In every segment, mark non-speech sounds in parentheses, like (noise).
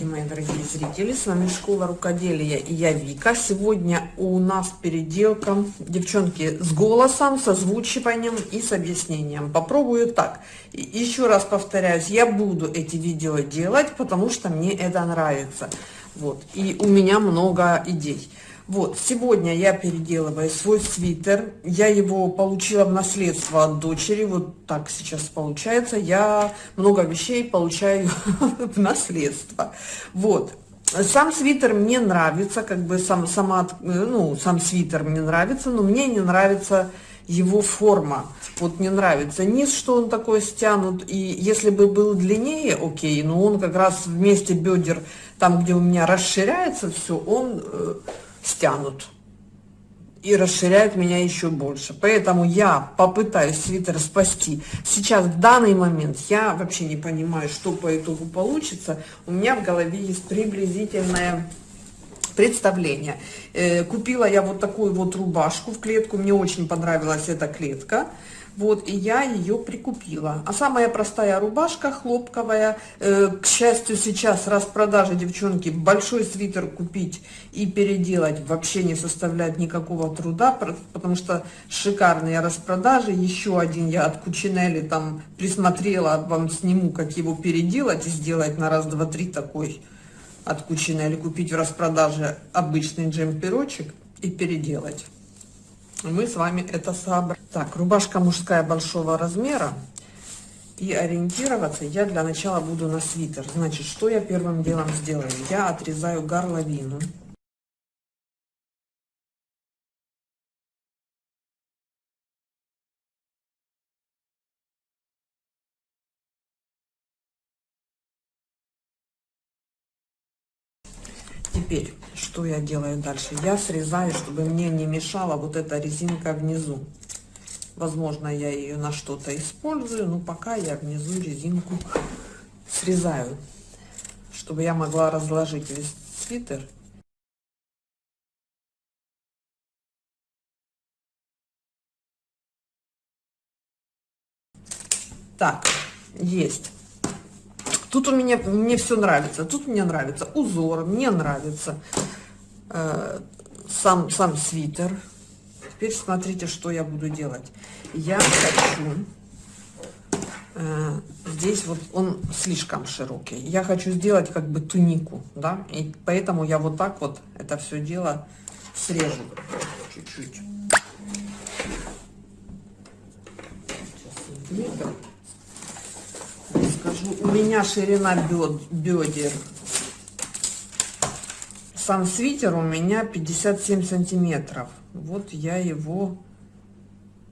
Здравствуйте, мои дорогие зрители! С вами Школа Рукоделия и я Вика. Сегодня у нас переделка, девчонки, с голосом, с озвучиванием и с объяснением. Попробую так. Еще раз повторяюсь, я буду эти видео делать, потому что мне это нравится. Вот. И у меня много идей. Вот, сегодня я переделываю свой свитер. Я его получила в наследство от дочери. Вот так сейчас получается. Я много вещей получаю (laughs) в наследство. Вот. Сам свитер мне нравится, как бы сам, сама, ну, сам свитер мне нравится, но мне не нравится его форма. Вот мне нравится низ, что он такой стянут. И если бы был длиннее, окей, но он как раз вместе бедер, там, где у меня расширяется все, он э, стянут и расширяют меня еще больше. Поэтому я попытаюсь свитер спасти. Сейчас, в данный момент, я вообще не понимаю, что по итогу получится. У меня в голове есть приблизительное представление. Э, купила я вот такую вот рубашку в клетку. Мне очень понравилась эта клетка. Вот, и я ее прикупила. А самая простая рубашка хлопковая. Э, к счастью, сейчас распродажи, девчонки, большой свитер купить и переделать вообще не составляет никакого труда, потому что шикарные распродажи. Еще один я от Кучинелли там присмотрела, вам сниму, как его переделать и сделать на раз, два, три такой от Кучинелли. Купить в распродаже обычный джемперочек и переделать мы с вами это сообразим. Так, рубашка мужская большого размера. И ориентироваться я для начала буду на свитер. Значит, что я первым делом сделаю? Я отрезаю горловину. Теперь, что я делаю дальше? Я срезаю, чтобы мне не мешала вот эта резинка внизу. Возможно, я ее на что-то использую, но пока я внизу резинку срезаю, чтобы я могла разложить весь свитер. Так, есть. Тут у меня, мне все нравится. Тут мне нравится узор, мне нравится э, сам, сам свитер. Теперь смотрите, что я буду делать. Я хочу... Э, здесь вот он слишком широкий. Я хочу сделать как бы тунику, да, и поэтому я вот так вот это все дело срежу чуть-чуть. Сейчас скажу, у меня ширина бедер. Сам свитер у меня 57 сантиметров. Вот я его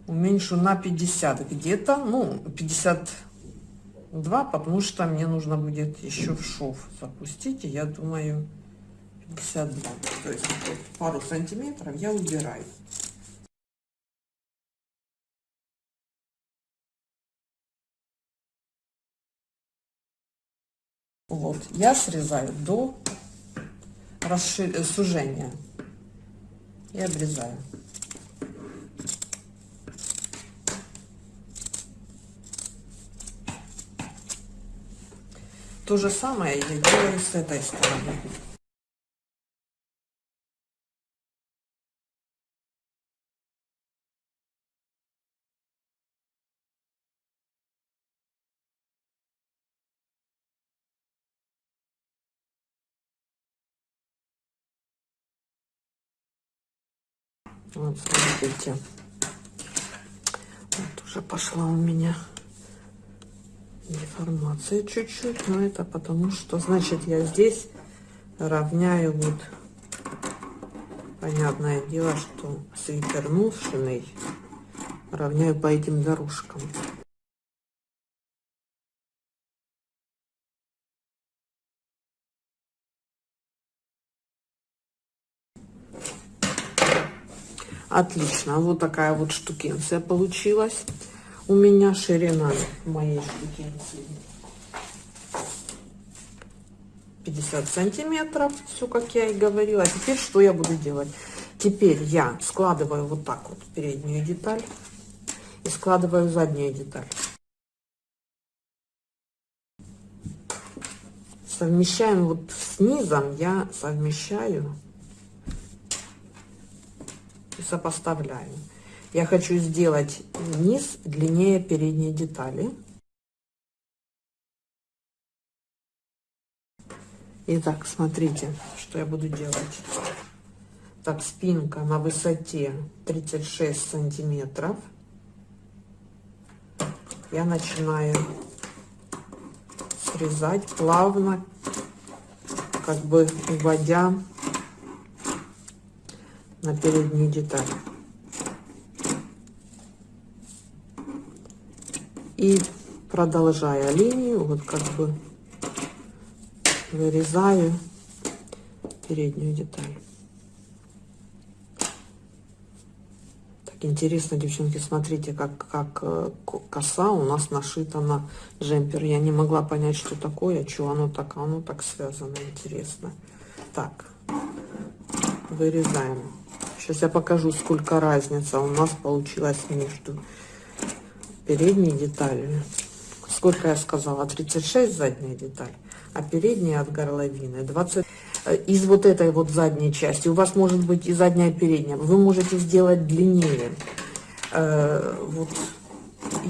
уменьшу на 50 где-то, ну, 52, потому что мне нужно будет еще в шов запустить, и я думаю 52. То есть пару сантиметров я убираю. Вот, я срезаю до расшир... Э, сужения и обрезаю. То же самое я делаю с этой стороны. Вот, смотрите. Вот уже пошла у меня деформация чуть-чуть, но это потому что, значит, я здесь равняю вот, понятное дело, что свитер нушенный равняю по этим дорожкам. Отлично. Вот такая вот штукенция получилась. У меня ширина моей штукенции 50 сантиметров. Все, как я и говорила. Теперь что я буду делать? Теперь я складываю вот так вот переднюю деталь и складываю заднюю деталь. совмещаем вот с низом, я совмещаю и сопоставляю. Я хочу сделать низ длиннее передней детали. Итак, смотрите, что я буду делать. Так, спинка на высоте 36 сантиметров. Я начинаю срезать плавно, как бы уводя на переднюю деталь. И продолжая линию, вот как бы вырезаю переднюю деталь. Так интересно, девчонки, смотрите, как, как э, коса у нас нашита на джемпер. Я не могла понять, что такое, что оно так, оно так связано, интересно. Так, вырезаем. Сейчас я покажу, сколько разница у нас получилась между передней деталью. Сколько я сказала? 36 задняя деталь, а передняя от горловины 20. Э, из вот этой вот задней части, у вас может быть и задняя, и передняя, вы можете сделать длиннее. Э, вот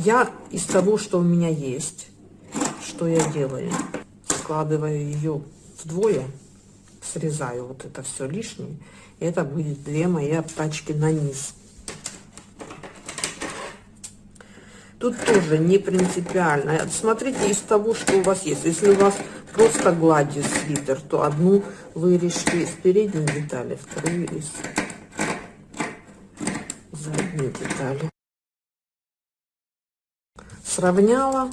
я из того, что у меня есть, что я делаю, складываю ее вдвое, срезаю вот это все лишнее, это будет две мои обтачки на низ. Тут тоже не принципиально. Смотрите из того, что у вас есть. Если у вас просто гладью свитер, то одну вырежьте из передней детали, вторую из задней детали. Сравняла,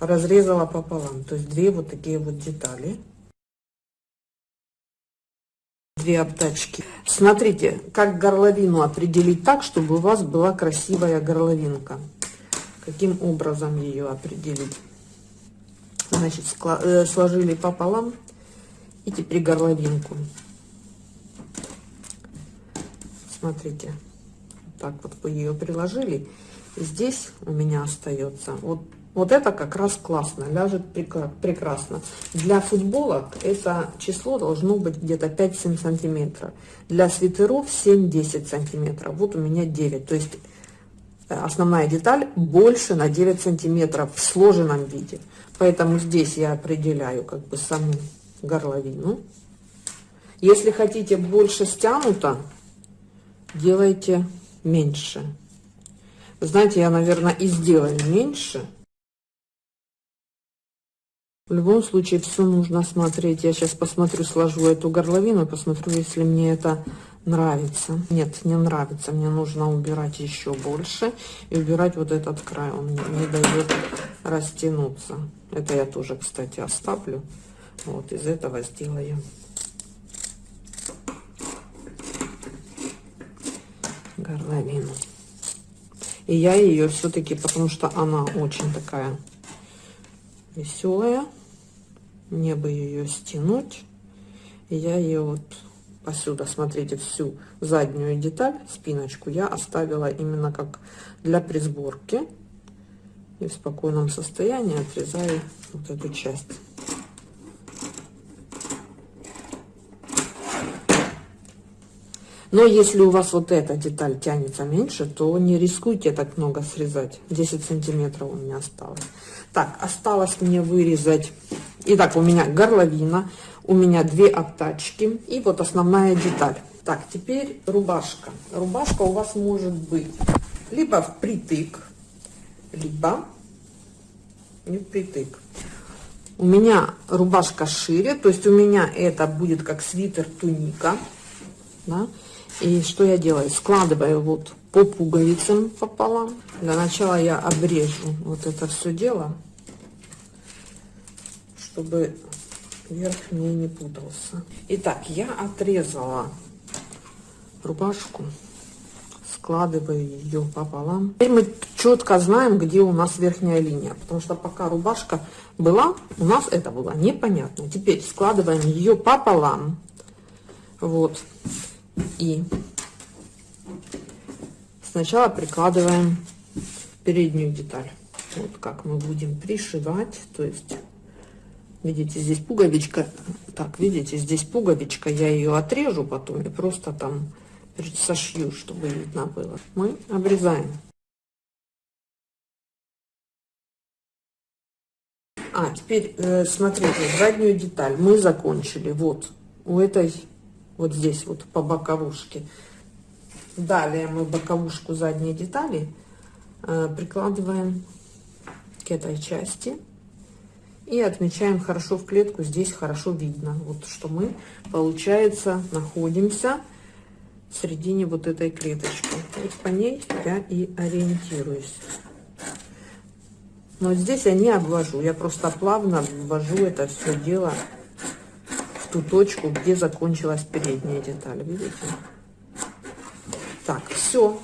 разрезала пополам. То есть две вот такие вот детали две обтачки. Смотрите, как горловину определить так, чтобы у вас была красивая горловинка. Каким образом ее определить? Значит, э, сложили пополам и теперь горловинку. Смотрите, так вот вы ее приложили. здесь у меня остается вот вот это как раз классно, ляжет прекрасно. Для футболок это число должно быть где-то 5-7 сантиметров. Для свитеров 7-10 сантиметров. Вот у меня 9. То есть э, основная деталь больше на 9 сантиметров в сложенном виде. Поэтому здесь я определяю как бы саму горловину. Если хотите больше стянуто, делайте меньше. Знаете, я, наверное, и сделаю меньше в любом случае все нужно смотреть. Я сейчас посмотрю, сложу эту горловину, посмотрю, если мне это нравится. Нет, не нравится. Мне нужно убирать еще больше. И убирать вот этот край. Он не, не дает растянуться. Это я тоже, кстати, оставлю. Вот из этого сделаю. горловину. И я ее все-таки, потому что она очень такая веселая. Мне бы ее стянуть. Я ее вот посюда, смотрите, всю заднюю деталь, спиночку, я оставила именно как для присборки. И в спокойном состоянии отрезаю вот эту часть. Но если у вас вот эта деталь тянется меньше, то не рискуйте так много срезать. 10 сантиметров у меня осталось. Так, осталось мне вырезать. Итак, у меня горловина, у меня две обтачки и вот основная деталь. Так, теперь рубашка. Рубашка у вас может быть либо впритык, либо не впритык. У меня рубашка шире, то есть у меня это будет как свитер туника. Да? И что я делаю? Складываю вот по пуговицам пополам. Для начала я обрежу вот это все дело чтобы верх мне не путался. Итак, я отрезала рубашку, складываю ее пополам. Теперь мы четко знаем, где у нас верхняя линия, потому что пока рубашка была, у нас это было непонятно. Теперь складываем ее пополам, вот, и сначала прикладываем переднюю деталь. Вот как мы будем пришивать, то есть Видите, здесь пуговичка. Так, видите, здесь пуговичка. Я ее отрежу потом и просто там сошью, чтобы видно было. Мы обрезаем. А, теперь э, смотрите, заднюю деталь мы закончили. Вот, у этой, вот здесь вот по боковушке. Далее мы боковушку задней детали э, прикладываем к этой части и отмечаем хорошо в клетку. Здесь хорошо видно, вот что мы, получается, находимся в середине вот этой клеточки. Вот по ней я и ориентируюсь. Но здесь я не обвожу, я просто плавно ввожу это все дело в ту точку, где закончилась передняя деталь. Видите? Так, все.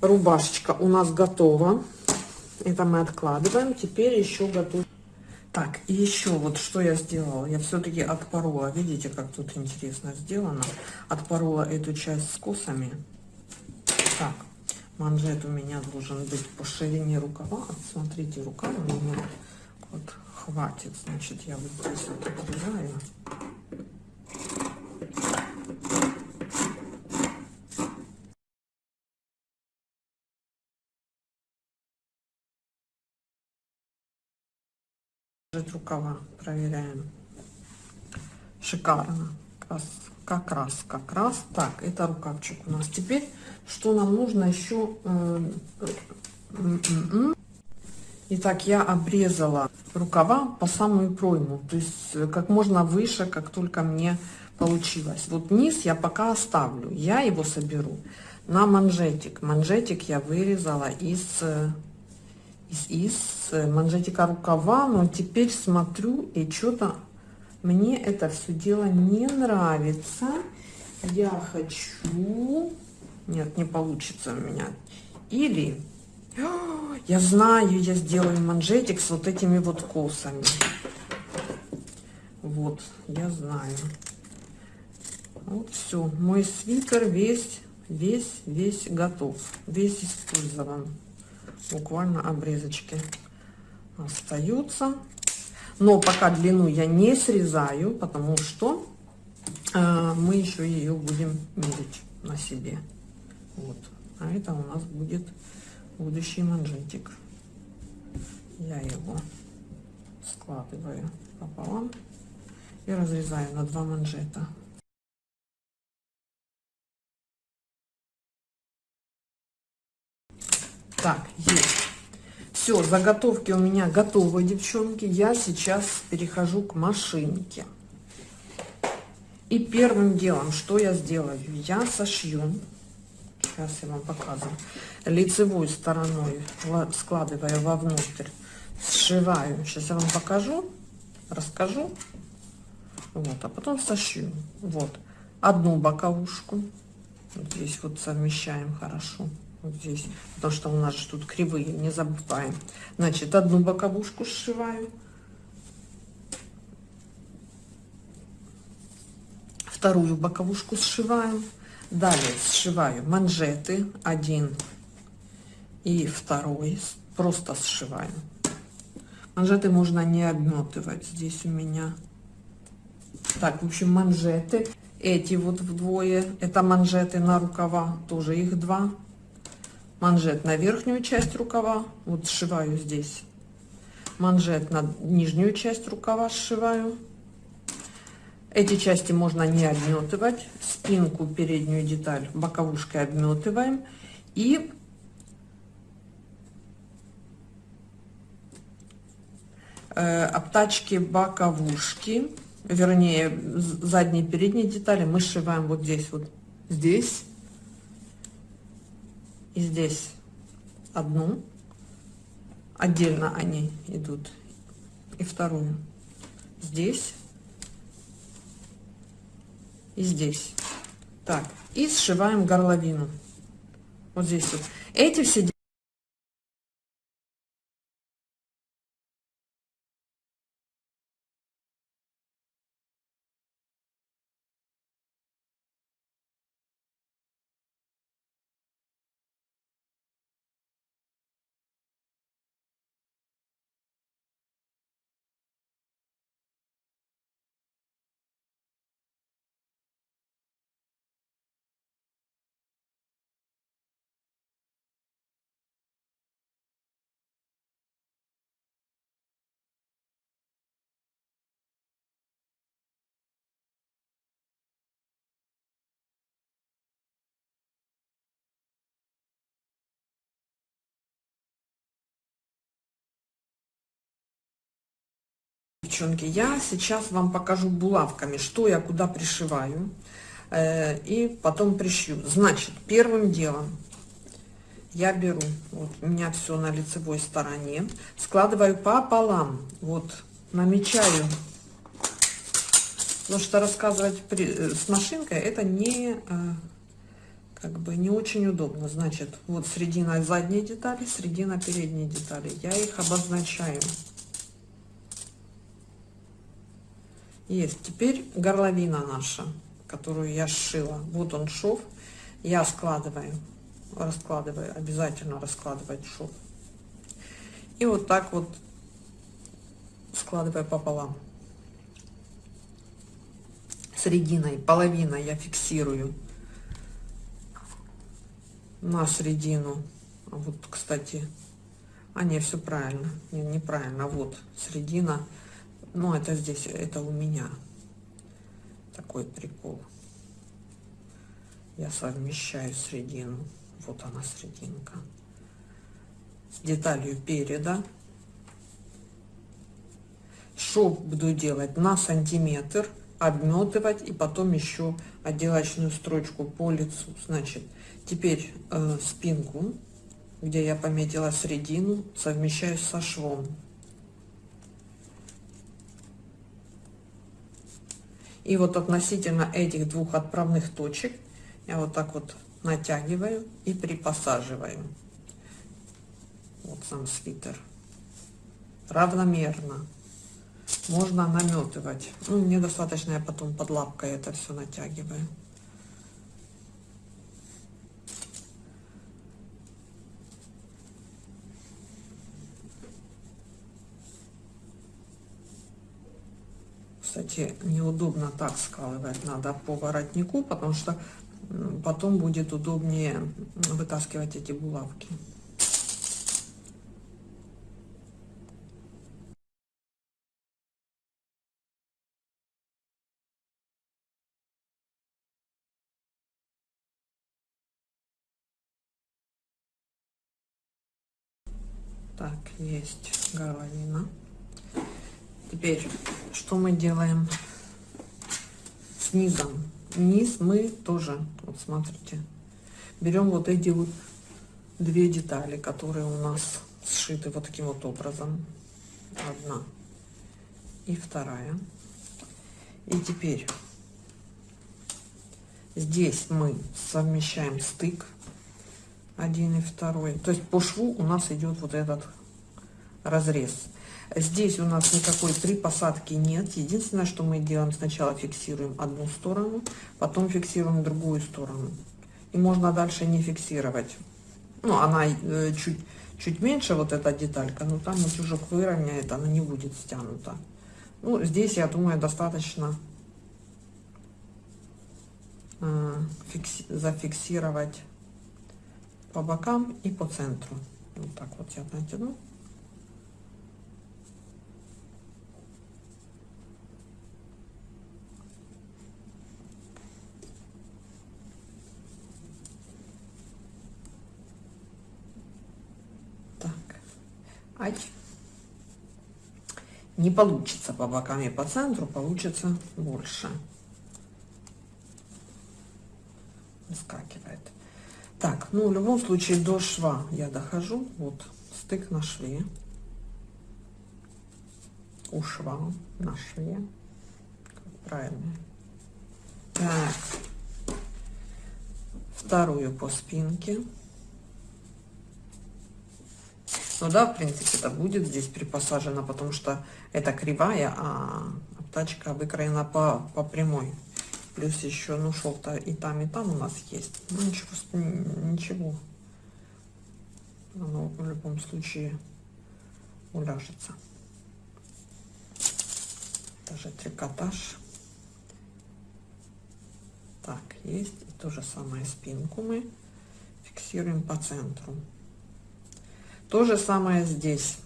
Рубашечка у нас готова. Это мы откладываем. Теперь еще готов. Так, и еще вот что я сделала. Я все-таки отпорола. Видите, как тут интересно сделано. Отпорола эту часть с косами. Так, манжет у меня должен быть по ширине рукава. Смотрите, рукав у меня вот хватит. Значит, я вот здесь вот отрезаю. рукава проверяем шикарно как раз как раз как раз так это рукавчик у нас теперь что нам нужно еще Итак, я обрезала рукава по самую пройму, то есть э, как можно выше, как только мне получилось. Вот низ я пока оставлю, я его соберу на манжетик. Манжетик я вырезала из, э, из, из э, манжетика рукава, но теперь смотрю и что-то мне это все дело не нравится. Я хочу нет, не получится у меня. Или, я знаю, я сделаю манжетик с вот этими вот косами. Вот, я знаю. Вот все, мой свитер весь, весь, весь готов, весь использован. Буквально обрезочки остаются. Но пока длину я не срезаю, потому что э, мы еще ее будем мерить на себе. Вот. А это у нас будет будущий манжетик. Я его складываю пополам и разрезаю на два манжета. Так, есть. Все, заготовки у меня готовы, девчонки. Я сейчас перехожу к машинке. И первым делом, что я сделаю? Я сошью сейчас я вам показываю, лицевой стороной складываю вовнутрь, сшиваю. Сейчас я вам покажу, расскажу. Вот, а потом сошью. Вот, одну боковушку. Здесь вот совмещаем хорошо. Вот здесь, потому что у нас же тут кривые, не забываем. Значит, одну боковушку сшиваю. Вторую боковушку сшиваю Далее сшиваю манжеты один и второй, просто сшиваю. Манжеты можно не обметывать. Здесь у меня так, в общем, манжеты. Эти вот вдвое, это манжеты на рукава, тоже их два. Манжет на верхнюю часть рукава, вот сшиваю здесь. Манжет на нижнюю часть рукава сшиваю. Эти части можно не обметывать. Спинку, переднюю деталь боковушкой обметываем. И э, обтачки боковушки, вернее, задние и передние детали мы сшиваем вот здесь, вот здесь и здесь одну. Отдельно они идут. И вторую здесь и здесь. Так, и сшиваем горловину. Вот здесь вот. Эти все девчонки, я сейчас вам покажу булавками, что я куда пришиваю. Э, и потом пришью. Значит, первым делом я беру, вот у меня все на лицевой стороне, складываю пополам, вот, намечаю. Потому что рассказывать при, э, с машинкой это не, э, как бы, не очень удобно. Значит, вот средина задней детали, средина передней детали. Я их обозначаю. Есть. Теперь горловина наша, которую я сшила. Вот он шов. Я складываю, раскладываю, обязательно раскладывать шов. И вот так вот складываю пополам. Срединой, половиной я фиксирую на середину. Вот, кстати, а не, все правильно. Не, неправильно. Вот середина ну, это здесь, это у меня такой прикол. Я совмещаю средину. Вот она срединка. С деталью переда. Шов буду делать на сантиметр, обметывать и потом еще отделочную строчку по лицу. Значит, теперь э, спинку, где я пометила средину, совмещаю со швом. И вот относительно этих двух отправных точек я вот так вот натягиваю и припосаживаю. Вот сам свитер. Равномерно. Можно наметывать. Ну, мне достаточно, я потом под лапкой это все натягиваю. Кстати, неудобно так складывать, надо по воротнику, потому что потом будет удобнее вытаскивать эти булавки. Так, есть горловина. Теперь, что мы делаем с низом? Низ мы тоже, вот смотрите, берем вот эти вот две детали, которые у нас сшиты вот таким вот образом. Одна и вторая. И теперь здесь мы совмещаем стык один и второй. То есть по шву у нас идет вот этот разрез. Здесь у нас никакой припосадки нет. Единственное, что мы делаем, сначала фиксируем одну сторону, потом фиксируем другую сторону. И можно дальше не фиксировать. Ну, она э, чуть, чуть меньше, вот эта деталька, но там утюжок выровняет, она не будет стянута. Ну, здесь, я думаю, достаточно э, фикси зафиксировать по бокам и по центру. Вот так вот я натяну. Не получится по бокам и по центру, получится больше. Выскакивает. Так, ну в любом случае до шва я дохожу. Вот стык на шве. У шва на шве. Как правильно. Так. Вторую по спинке. Ну да, в принципе, это будет здесь припосажено, потому что это кривая, а тачка выкроена по, по прямой. Плюс еще, ну, шов-то и там, и там у нас есть. Ну, ничего, ничего. Оно в любом случае уляжется. Даже трикотаж. Так, есть. И то же самое спинку мы фиксируем по центру. То же самое здесь.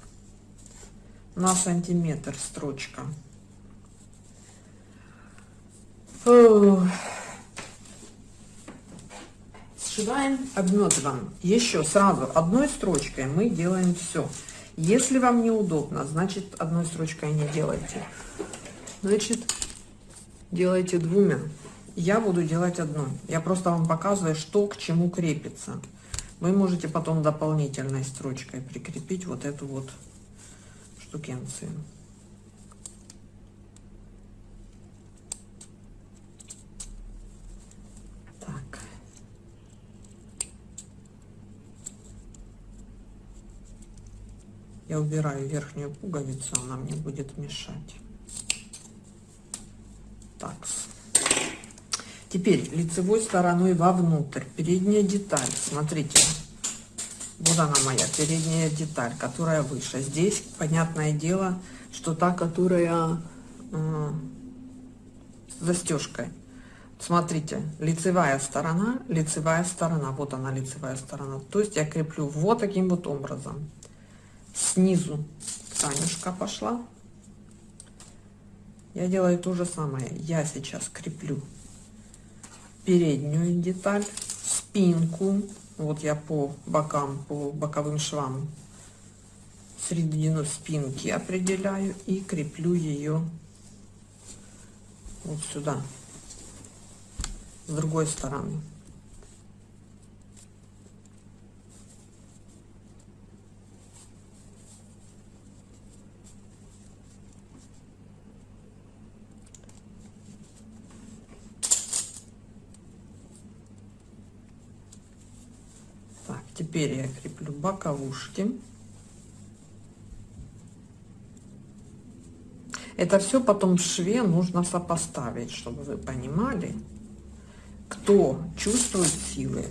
На сантиметр строчка. Сшиваем, обметываем. Еще сразу одной строчкой мы делаем все. Если вам неудобно, значит одной строчкой не делайте. Значит, делайте двумя. Я буду делать одной. Я просто вам показываю, что к чему крепится. Вы можете потом дополнительной строчкой прикрепить вот эту вот штукенцию. Так. Я убираю верхнюю пуговицу, она мне будет мешать. Так. Теперь лицевой стороной вовнутрь. Передняя деталь. Смотрите. Вот она моя передняя деталь, которая выше. Здесь, понятное дело, что та, которая э, застежкой. Смотрите, лицевая сторона, лицевая сторона. Вот она лицевая сторона. То есть я креплю вот таким вот образом. Снизу тканюшка пошла. Я делаю то же самое. Я сейчас креплю переднюю деталь, спинку. Вот я по бокам, по боковым швам середину спинки определяю и креплю ее вот сюда, с другой стороны. Теперь я креплю боковушки. Это все потом в шве нужно сопоставить, чтобы вы понимали, кто чувствует силы,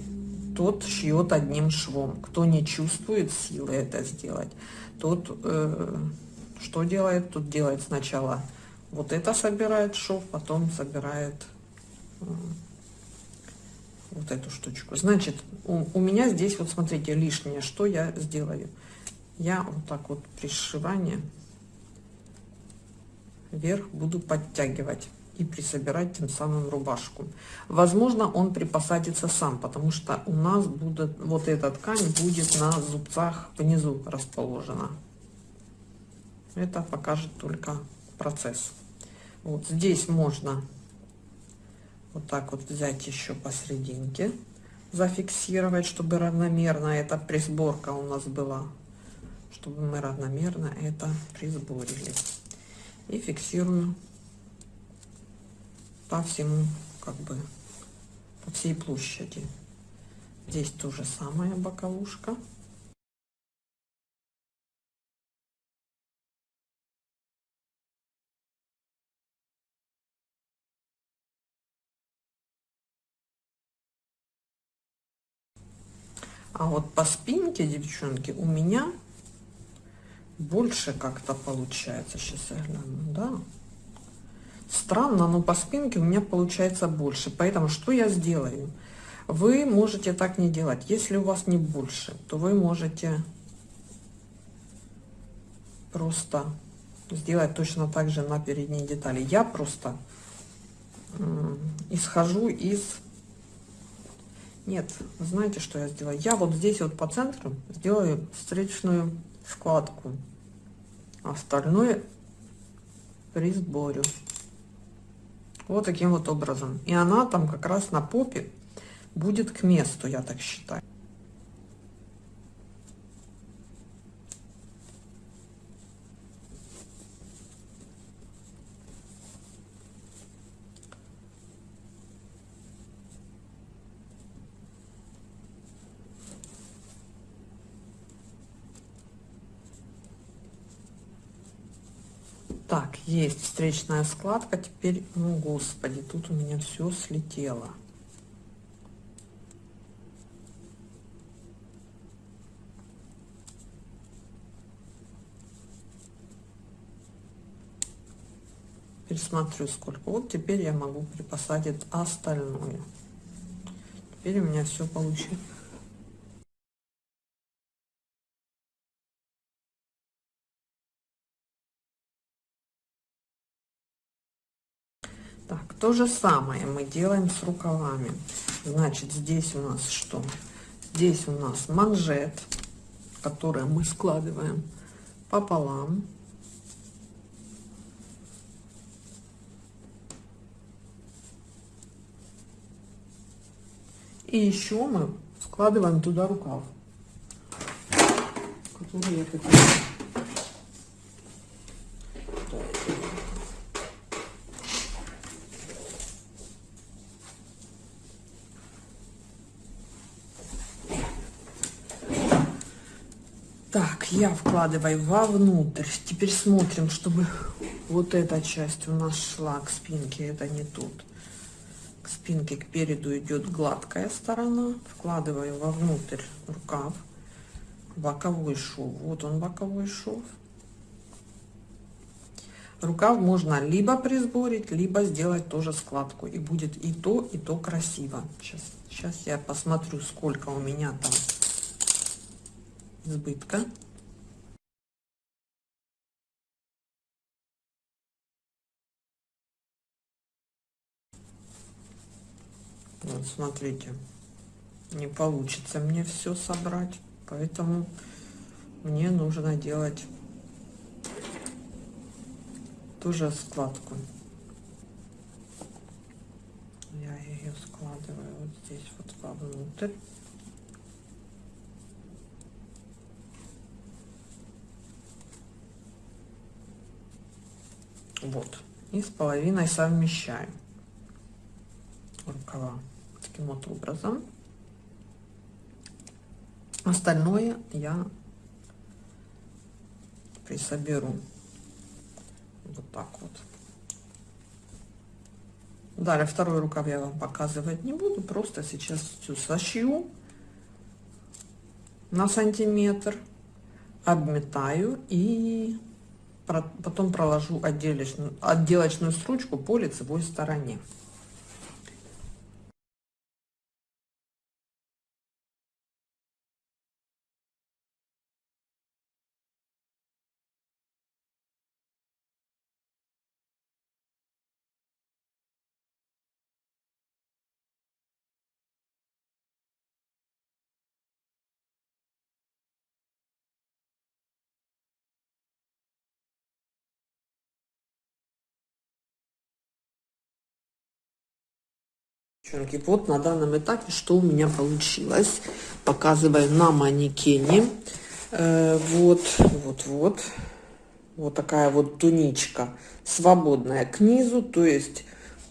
тот шьет одним швом. Кто не чувствует силы это сделать, тот э, что делает? Тут делает сначала вот это собирает шов, потом собирает э, вот эту штучку. Значит, у, у меня здесь, вот смотрите, лишнее. Что я сделаю? Я вот так вот при сшивании вверх буду подтягивать и присобирать тем самым рубашку. Возможно, он припосадится сам, потому что у нас будет вот эта ткань будет на зубцах внизу расположена. Это покажет только процесс. Вот здесь можно вот так вот взять еще посерединке, зафиксировать, чтобы равномерно эта присборка у нас была, чтобы мы равномерно это присборили. И фиксирую по всему, как бы, по всей площади. Здесь то же самое боковушка. А вот по спинке, девчонки, у меня больше как-то получается. Сейчас я гляну, да. Странно, но по спинке у меня получается больше. Поэтому что я сделаю? Вы можете так не делать. Если у вас не больше, то вы можете просто сделать точно так же на передней детали. Я просто исхожу из нет, знаете, что я сделаю? Я вот здесь вот по центру сделаю встречную складку. Остальное присборю. Вот таким вот образом. И она там как раз на попе будет к месту, я так считаю. Так, есть встречная складка. Теперь, ну, господи, тут у меня все слетело. Пересмотрю, сколько. Вот теперь я могу припосадить остальное. Теперь у меня все получилось. То же самое мы делаем с рукавами. Значит, здесь у нас что? Здесь у нас манжет, который мы складываем пополам. И еще мы складываем туда рукав, который я хотела. Я вкладываю вовнутрь. Теперь смотрим, чтобы вот эта часть у нас шла к спинке. Это не тут. К спинке, к переду идет гладкая сторона. Вкладываю вовнутрь рукав. Боковой шов. Вот он боковой шов. Рукав можно либо присборить, либо сделать тоже складку. И будет и то, и то красиво. Сейчас, сейчас я посмотрю, сколько у меня там избытка. Вот смотрите, не получится мне все собрать, поэтому мне нужно делать тоже складку. Я ее складываю вот здесь вот вовнутрь. Вот. И с половиной совмещаем рукава таким вот образом. Остальное я присоберу вот так вот. Далее второй рукав я вам показывать не буду, просто сейчас все сошью на сантиметр, обметаю и потом проложу отделочную, отделочную строчку по лицевой стороне. Девчонки, вот на данном этапе, что у меня получилось. Показываю на манекене. Э, вот, вот, вот. Вот такая вот туничка свободная к низу. То есть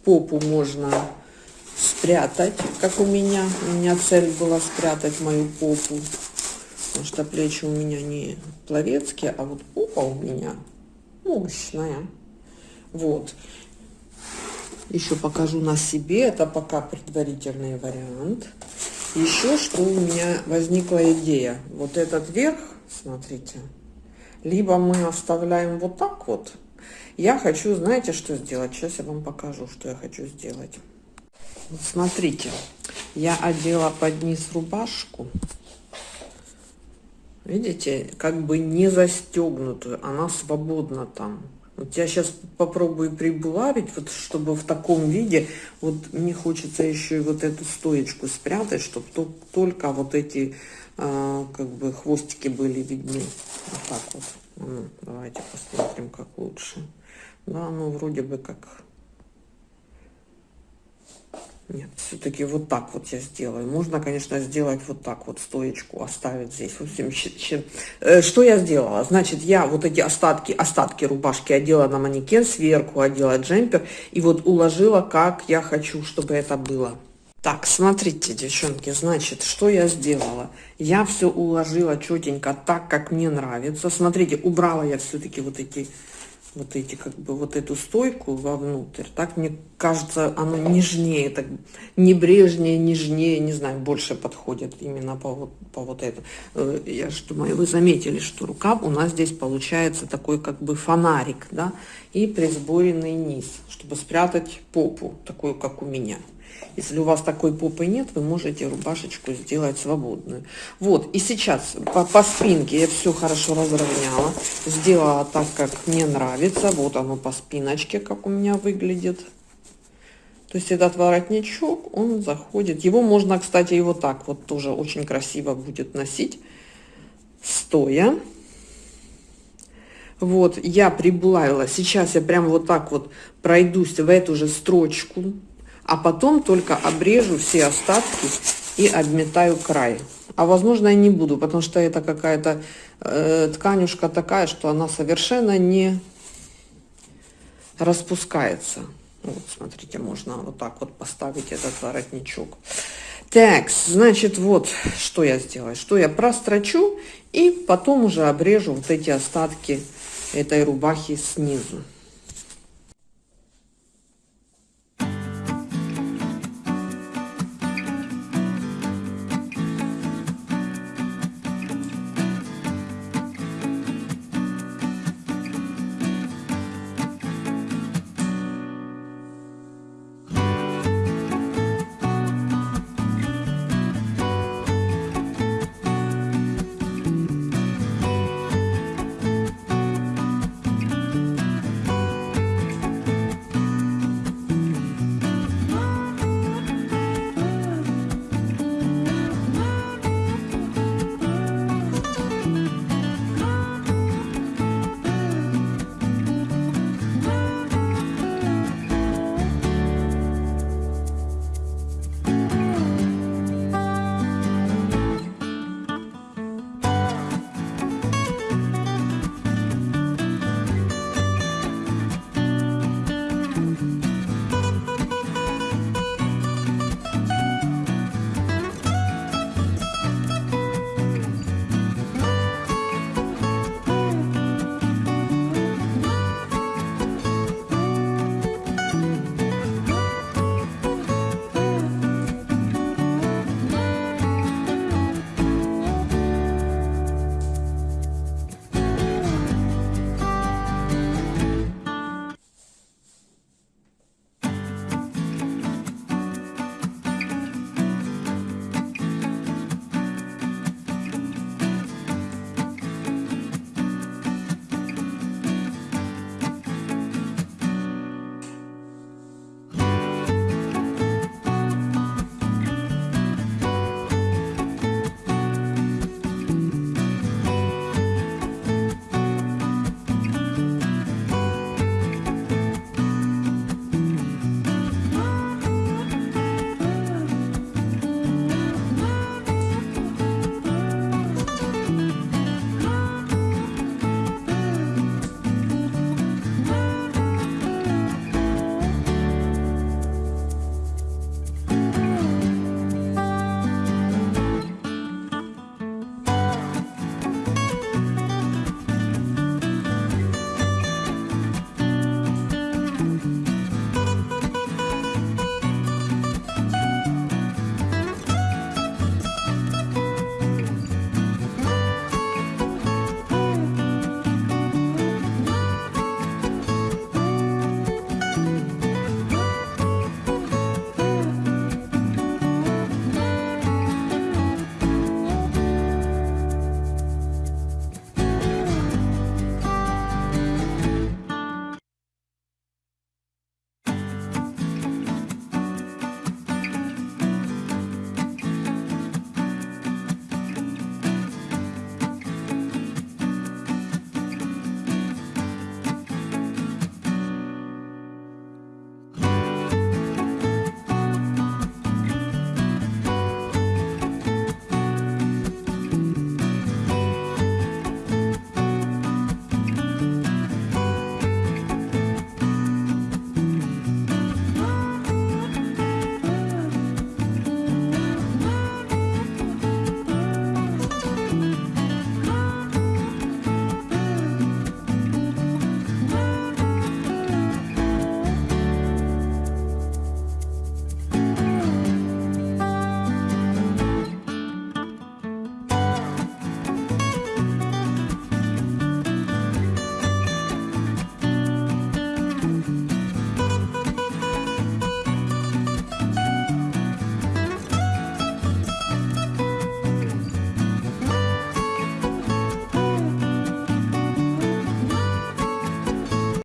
попу можно спрятать, как у меня. У меня цель была спрятать мою попу. Потому что плечи у меня не пловецкие, а вот попа у меня мощная. Вот. Еще покажу на себе. Это пока предварительный вариант. Еще что у меня возникла идея. Вот этот верх, смотрите, либо мы оставляем вот так вот. Я хочу, знаете, что сделать? Сейчас я вам покажу, что я хочу сделать. Вот смотрите, я одела под низ рубашку. Видите, как бы не застегнутую, она свободна там. Вот я сейчас попробую прибулавить, вот чтобы в таком виде, вот мне хочется еще и вот эту стоечку спрятать, чтобы то, только вот эти а, как бы хвостики были видны. Вот так вот. Давайте посмотрим, как лучше. Да, ну вроде бы как нет, все-таки вот так вот я сделаю. Можно, конечно, сделать вот так вот, стоечку оставить здесь. В общем, э, что я сделала? Значит, я вот эти остатки, остатки рубашки одела на манекен, сверху одела джемпер и вот уложила, как я хочу, чтобы это было. Так, смотрите, девчонки, значит, что я сделала? Я все уложила четенько так, как мне нравится. Смотрите, убрала я все-таки вот эти вот эти, как бы, вот эту стойку вовнутрь, так мне кажется, оно нежнее, так небрежнее, нежнее, не знаю, больше подходит именно по вот, по вот этому. Э, я что думаю, вы заметили, что рукав у нас здесь получается такой, как бы, фонарик, да, и присборенный низ, чтобы спрятать попу, такую, как у меня. Если у вас такой попы нет, вы можете рубашечку сделать свободную. Вот, и сейчас по, по спинке я все хорошо разровняла. Сделала так, как мне нравится. Вот оно по спиночке, как у меня выглядит. То есть этот воротничок, он заходит. Его можно, кстати, и вот так вот тоже очень красиво будет носить. Стоя. Вот, я прибавила. Сейчас я прям вот так вот пройдусь в эту же строчку, а потом только обрежу все остатки и обметаю край. А возможно я не буду, потому что это какая-то э, тканюшка такая, что она совершенно не распускается. Вот, смотрите, можно вот так вот поставить этот воротничок. Так, значит, вот что я сделаю. Что я прострочу и потом уже обрежу вот эти остатки этой рубахи снизу.